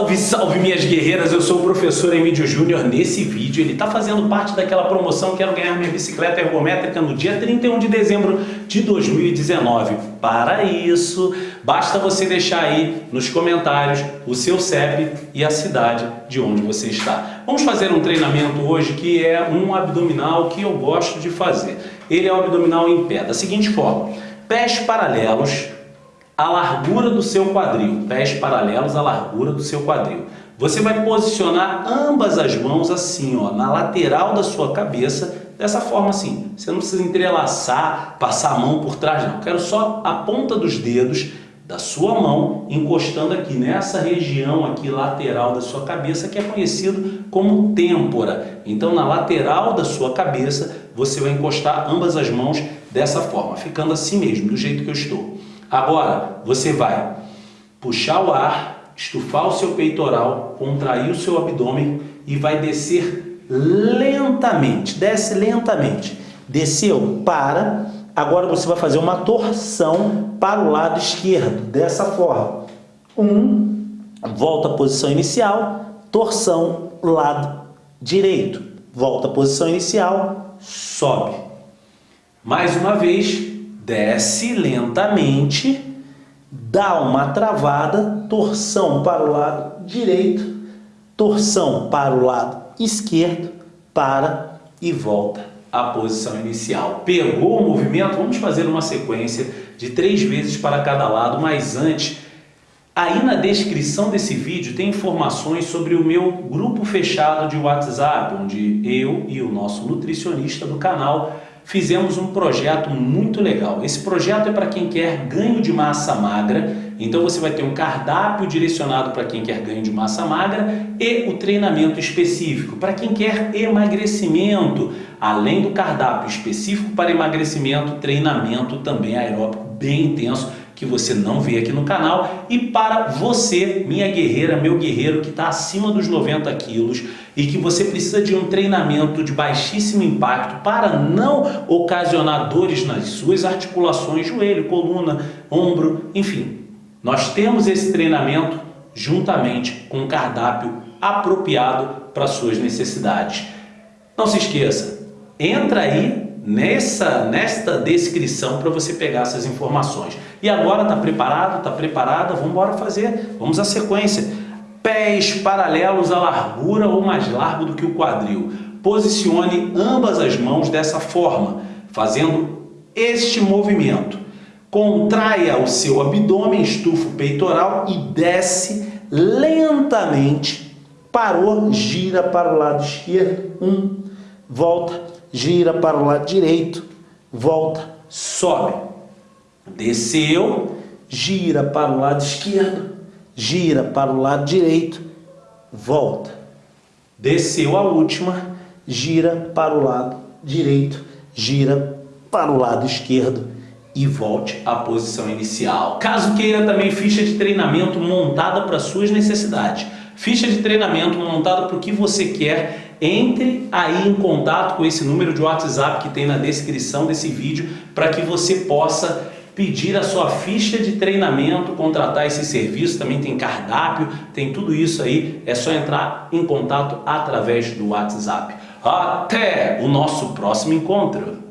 Salve, salve minhas guerreiras, eu sou o professor Emílio Júnior. Nesse vídeo ele está fazendo parte daquela promoção Quero Ganhar Minha Bicicleta Ergométrica no dia 31 de dezembro de 2019. Para isso, basta você deixar aí nos comentários o seu CEP e a cidade de onde você está. Vamos fazer um treinamento hoje que é um abdominal que eu gosto de fazer. Ele é um abdominal em pé, da seguinte forma. Pés paralelos, a largura do seu quadril, pés paralelos à largura do seu quadril. Você vai posicionar ambas as mãos assim, ó, na lateral da sua cabeça, dessa forma assim. Você não precisa entrelaçar, passar a mão por trás, não. Quero só a ponta dos dedos da sua mão encostando aqui nessa região aqui lateral da sua cabeça que é conhecido como têmpora. Então na lateral da sua cabeça você vai encostar ambas as mãos dessa forma, ficando assim mesmo, do jeito que eu estou. Agora, você vai puxar o ar, estufar o seu peitoral, contrair o seu abdômen e vai descer lentamente. Desce lentamente. Desceu, para. Agora você vai fazer uma torção para o lado esquerdo, dessa forma. Um, volta à posição inicial, torção, lado direito. Volta à posição inicial, sobe. Mais uma vez, desce lentamente, dá uma travada, torção para o lado direito, torção para o lado esquerdo, para e volta à posição inicial. Pegou o movimento? Vamos fazer uma sequência de três vezes para cada lado, mas antes, aí na descrição desse vídeo tem informações sobre o meu grupo fechado de WhatsApp, onde eu e o nosso nutricionista do canal fizemos um projeto muito legal. Esse projeto é para quem quer ganho de massa magra, então você vai ter um cardápio direcionado para quem quer ganho de massa magra e o treinamento específico. Para quem quer emagrecimento, além do cardápio específico para emagrecimento, treinamento também aeróbico bem intenso que você não vê aqui no canal e para você, minha guerreira, meu guerreiro que está acima dos 90 quilos e que você precisa de um treinamento de baixíssimo impacto para não ocasionar dores nas suas articulações, joelho, coluna, ombro, enfim. Nós temos esse treinamento juntamente com um cardápio apropriado para suas necessidades. Não se esqueça, entra aí nessa, nesta descrição para você pegar essas informações. E agora está preparado? Está preparada? Vamos embora fazer. Vamos à sequência. Pés paralelos à largura ou mais largo do que o quadril. Posicione ambas as mãos dessa forma, fazendo este movimento. Contraia o seu abdômen, estufa o peitoral e desce lentamente. Parou, gira para o lado esquerdo. Um, volta gira para o lado direito, volta, sobe. Desceu, gira para o lado esquerdo, gira para o lado direito, volta. Desceu a última, gira para o lado direito, gira para o lado esquerdo e volte à posição inicial. Caso queira também ficha de treinamento montada para suas necessidades. Ficha de treinamento montada para o que você quer entre aí em contato com esse número de WhatsApp que tem na descrição desse vídeo para que você possa pedir a sua ficha de treinamento, contratar esse serviço, também tem cardápio, tem tudo isso aí, é só entrar em contato através do WhatsApp. Até o nosso próximo encontro!